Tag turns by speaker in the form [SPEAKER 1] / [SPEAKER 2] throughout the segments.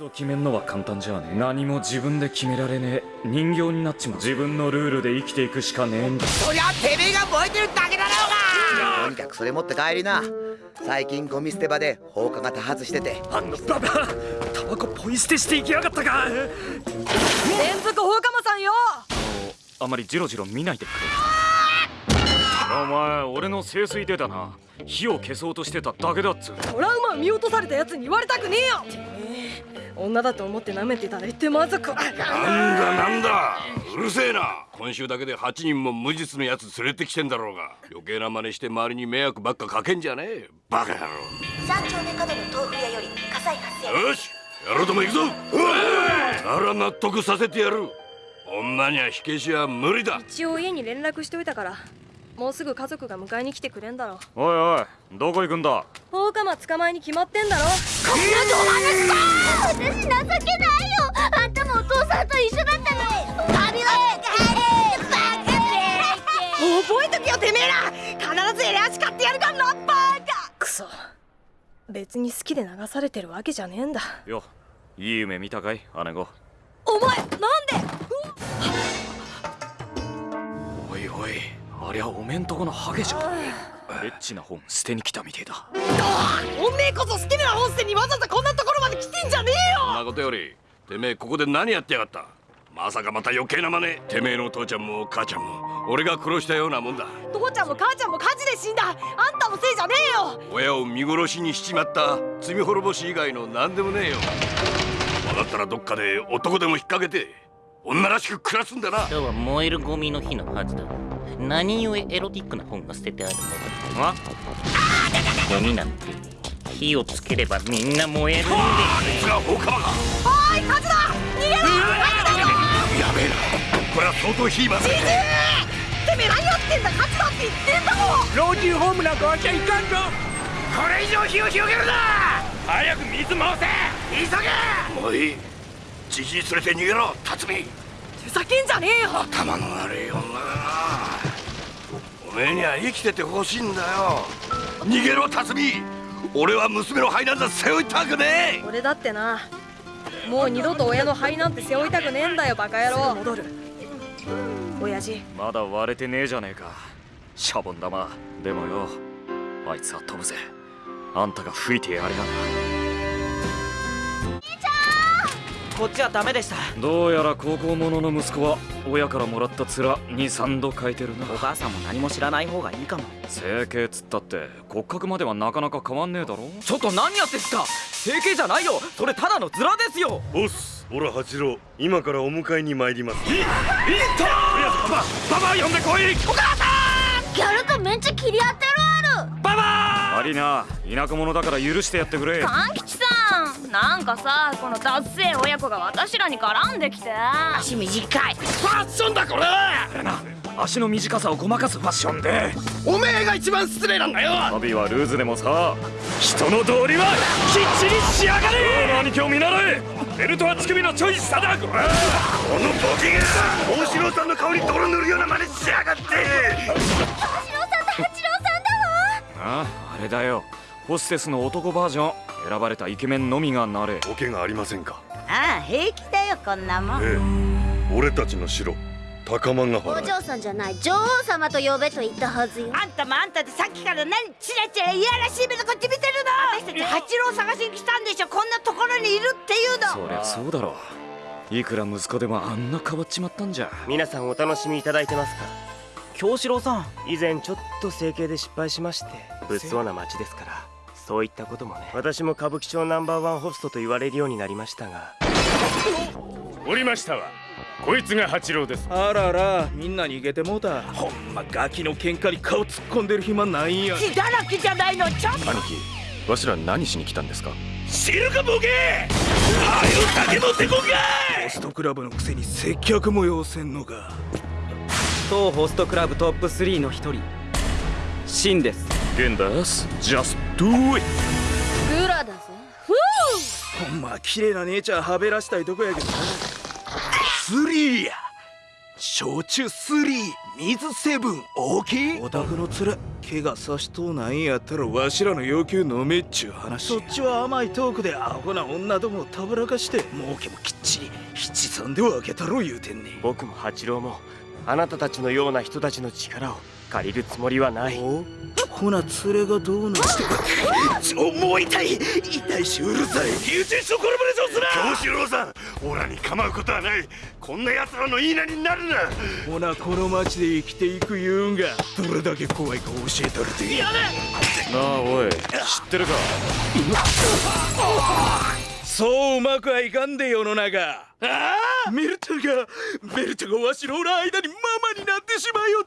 [SPEAKER 1] を決めんのは簡単じゃねえ。何も自分で決められねえ。人形になっちまう。自分のルールで生きていくしかねえんだ。
[SPEAKER 2] そりゃてめえが燃えてるだけだろうが！とにかくそれ持って帰りな。最近ゴミ捨て場で放火が多発してて。
[SPEAKER 1] あのババタバコポイ捨てしていきやがったか。
[SPEAKER 3] 連続放火魔さんよ！
[SPEAKER 1] あまりジロジロ見ないでくれ。お前俺の清水でだな。火を消そうとしてただけだっつう
[SPEAKER 3] トラウマを見落とされたやつに言われたくねえよ！てめえ女だと思って舐めてたら言ってまずく。
[SPEAKER 4] なんだなんだうるせえな。今週だけで8人も無実のやつ連れてきてんだろうが。余計な真似して周りに迷惑ばっかかけんじゃねえ。バカ野郎。
[SPEAKER 5] 三丁目角の豆腐屋より火災発生。
[SPEAKER 4] よしやろうとも行くぞ。なら納得させてやる。女には火消しは無理だ。
[SPEAKER 3] 一応家に連絡しといたからもうすぐ家族が迎えに来てくれんだろ。
[SPEAKER 1] おいおいどこ行くんだ？
[SPEAKER 3] 放火魔捕まえに決まってんだろ。
[SPEAKER 5] 私情けないよ。あんたもお父さんと一緒だったのに。旅は
[SPEAKER 3] 覚えとけよてめえら。必ずエレアシ買ってやるからなバカ。クソ。別に好きで流されてるわけじゃねえんだ。
[SPEAKER 1] よいい夢見たかい？姉子
[SPEAKER 3] お前なんで？
[SPEAKER 1] おいおいありゃおめんとこのハゲじゃん。エッチな本捨てに来たみてえだ。
[SPEAKER 3] おめえこそ好きな本捨てにわざわざこんなところまで来てんじゃねえよ。
[SPEAKER 4] そんなことよりてめえここで何やってやがった？まさかまた余計な真似。てめえの父ちゃんも母ちゃんも俺が殺したようなもんだ。
[SPEAKER 3] 父ちゃんも母ちゃんも火事で死んだ。あんたのせいじゃねえよ。
[SPEAKER 4] 親を見殺しにしちまった。罪滅ぼし以外の何でもねえよ。分かったらどっかで男でも引っ掛けて女らしく暮らすんだな。
[SPEAKER 6] 今日は燃えるゴミの日のはずだ。何故エロティックな本が捨ててあるのだゴミなんて火をつければみんな燃えるんで
[SPEAKER 4] あいつが放火魔か
[SPEAKER 3] おい火事だ。逃げろ
[SPEAKER 4] やべえな。これは相当火魔だ
[SPEAKER 3] てめえ何やってんだ火事だって言ってんだもん。
[SPEAKER 7] 老人ホームなんかわちゃいかんぞ。これ以上火を広げるな。早く水回せ。急げ。
[SPEAKER 4] もういいじじい連れて逃げろ辰巳。
[SPEAKER 3] ふざけんじゃねえよ。
[SPEAKER 4] 頭の悪い女だな。おめえには生きててほしいんだよ。逃げろ辰巳。俺は娘の肺なんざ背負いたくねえ。
[SPEAKER 3] 俺だってな。もう二度と親の肺なんて背負いたくねえんだよバカ野郎。戻る。親父。
[SPEAKER 1] まだ割れてねえじゃねえか。シャボン玉。でもよあいつは飛ぶぜ。あんたが吹いてやれやな
[SPEAKER 8] こっちはダメでした。
[SPEAKER 1] どうやら高校者の息子は親からもらった面23度変えてるな。
[SPEAKER 8] お母さんも何も知らない方がいいかも。
[SPEAKER 1] 整形っつったって骨格まではなかなか変わんねえだろ。
[SPEAKER 8] ちょっと何やってんすか。整形じゃないよ。それただのズラですよ。
[SPEAKER 9] ボスオラ八郎。今からお迎えに参ります。
[SPEAKER 7] ババア呼んでこい
[SPEAKER 5] ギャルとめっちゃ切り合ってるある
[SPEAKER 7] ババ
[SPEAKER 1] 悪いな田舎者だから許してやってくれ
[SPEAKER 10] 勘吉さんなんかさこのダッセー親子が私らに絡んできて。
[SPEAKER 5] 足短い。
[SPEAKER 7] ファッションだこれ。
[SPEAKER 1] あれな。足の短さをごまかすファッションで。
[SPEAKER 7] おめえが一番失礼なんだよ。
[SPEAKER 1] 旅はルーズでもさ。人の道理はきっちり仕上がれ。兄貴を見習えベルトは乳首のチョイスさだこ
[SPEAKER 9] このボケが。大城さんの顔に泥塗るような真似しやがって。
[SPEAKER 5] 八郎さんと八郎さんだわ。
[SPEAKER 1] ああれだよホステスの男バージョン選ばれたイケメンのみがなれ。
[SPEAKER 9] ボケがありませんか？
[SPEAKER 5] ああ平気だよこんなもん。
[SPEAKER 9] ええ。俺たちの城高間ヶ
[SPEAKER 5] お
[SPEAKER 9] 原
[SPEAKER 5] 嬢さんじゃない女王様と呼べと言ったはずよ。あんたもあんたでさっきから何チラチラいやらしい目でこっち見てるの？私たち八郎探しに来たんでしょこんなところにいるっていうの。
[SPEAKER 1] そりゃそうだろいくら息子でもあんな変わっちまったんじゃ。
[SPEAKER 11] 皆さんお楽しみいただいてますか？
[SPEAKER 8] 京志郎さん。
[SPEAKER 11] 以前ちょっと整形で失敗しまして物騒な街ですからそういったこともね。私も歌舞伎町ナンバーワンホストと言われるようになりましたが。
[SPEAKER 7] おりましたわ。こいつが八郎です。
[SPEAKER 8] あららみんな逃げてもうた。ほんまガキの喧嘩に顔突っ込んでる暇ないんや。
[SPEAKER 5] 血だらけじゃないのちょっと。
[SPEAKER 9] 兄貴わしら何しに来たんですか？
[SPEAKER 7] 知るかボケ！はよ酒持ってこんか
[SPEAKER 8] ホストクラブのくせに接客も要せんのか。当ホストクラブトップ3の一人シンです
[SPEAKER 1] ゲンダス Just do it.
[SPEAKER 3] グラだぜ。
[SPEAKER 8] ほんま綺麗な姉ちゃんはべらしたいとこやけどな。
[SPEAKER 4] スリーや。
[SPEAKER 12] 焼酎3水7大きい？お宅の連れ怪我さしとうないんやったらわしらの要求飲めっちゅう話そっちは甘いトークでアホな女どもをたぶらかして儲けもきっちり七三で分けたろ言うてんね
[SPEAKER 11] 僕も八郎もあなたたちのような人たちの力を借りるつもりはない。
[SPEAKER 12] ほな連れがどうなってちょもう痛い痛いしうるさい
[SPEAKER 9] 友人所コラボレーションすな京志郎さんオラに構うことはない。こんな奴らの言いなりになるな。
[SPEAKER 12] ほなこの町で生きていく言うんが。どれだけ怖いか教えたるで。
[SPEAKER 1] やれなあおい知ってるか？
[SPEAKER 12] そううまくはいかんで世の中。ああ？メルちゃんがメルちゃんがわしのおら間にママになってしまいよっ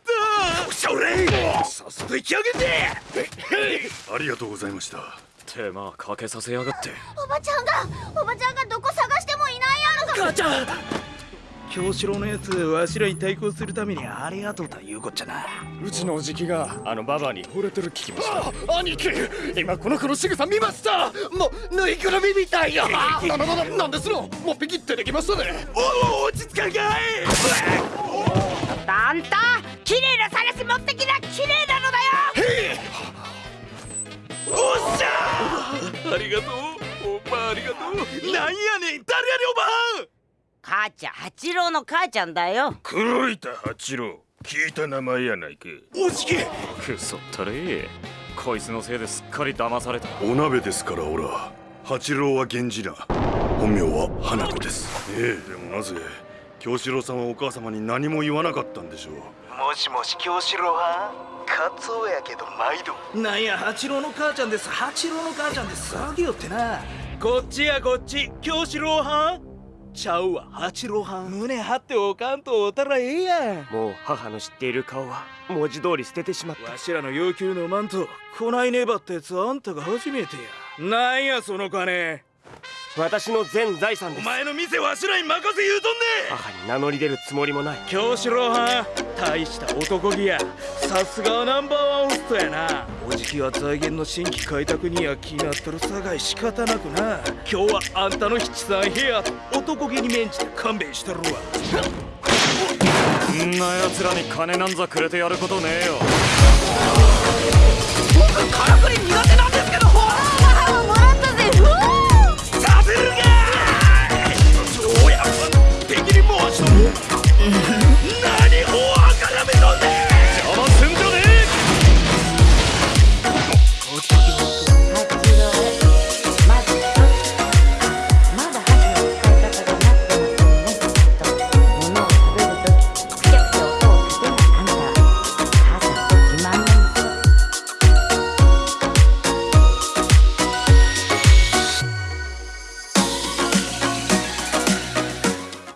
[SPEAKER 12] た。
[SPEAKER 9] それ
[SPEAKER 12] さっさと行き上げて！
[SPEAKER 9] ありがとうございました。
[SPEAKER 1] 手間かけさせやがって。
[SPEAKER 5] おばちゃんがおばちゃんがどこ探してもいないやろ
[SPEAKER 12] 母ちゃん京志郎のやつわしらに対抗するためにありがとうというこっちゃな。
[SPEAKER 1] うちのおじきがあのババアに。惚れてる聞きました。
[SPEAKER 7] 兄貴！今この子の仕草見ました！もうぬいぐるみみたいや なななななんですの？もうピキってできましたね。
[SPEAKER 12] おお落ち着かんかい！
[SPEAKER 5] あんた綺麗なさらし持ってきな綺麗なのだよ！
[SPEAKER 12] おっしゃありがとう。おばありがとう。なんやねん！誰やねんおばあ
[SPEAKER 5] 母ちゃん八郎の母ちゃんだよ。
[SPEAKER 9] 黒板八郎。聞いた名前やないか
[SPEAKER 12] おじき
[SPEAKER 1] くそったれ。こいつのせいですっかり騙された。
[SPEAKER 9] お鍋ですからオラ八郎は源氏な本名は花子です。ええでもなぜ？京志郎さんはお母様に何も言わなかったんでしょう。
[SPEAKER 12] もしもし京志郎は？カツオやけど毎度。なんや八郎の母ちゃんです。八郎の母ちゃんです。騒ぎよってな。こっちやこっち。京志郎はん？ちゃうわ。八郎はん。胸張っておかんとおたらええやん。
[SPEAKER 11] もう母の知っている顔は文字通り捨ててしまった。
[SPEAKER 12] わしらの要求のマントこないねばったやつあんたが初めてや。なんやその金。
[SPEAKER 11] 私の全財産です。
[SPEAKER 12] お前の店わしらに任せ言うとんね
[SPEAKER 11] 母に名乗り出るつもりもない。
[SPEAKER 12] 京志郎はん。大した男気や。さすがナンバーワンホストやなおじきは財源の新規開拓には気になっとるさがい仕方なくな。今日はあんたの七三部屋男気に免じて勘弁してるわ。
[SPEAKER 1] んな奴らに金なんざくれてやることねえよ。
[SPEAKER 7] からくり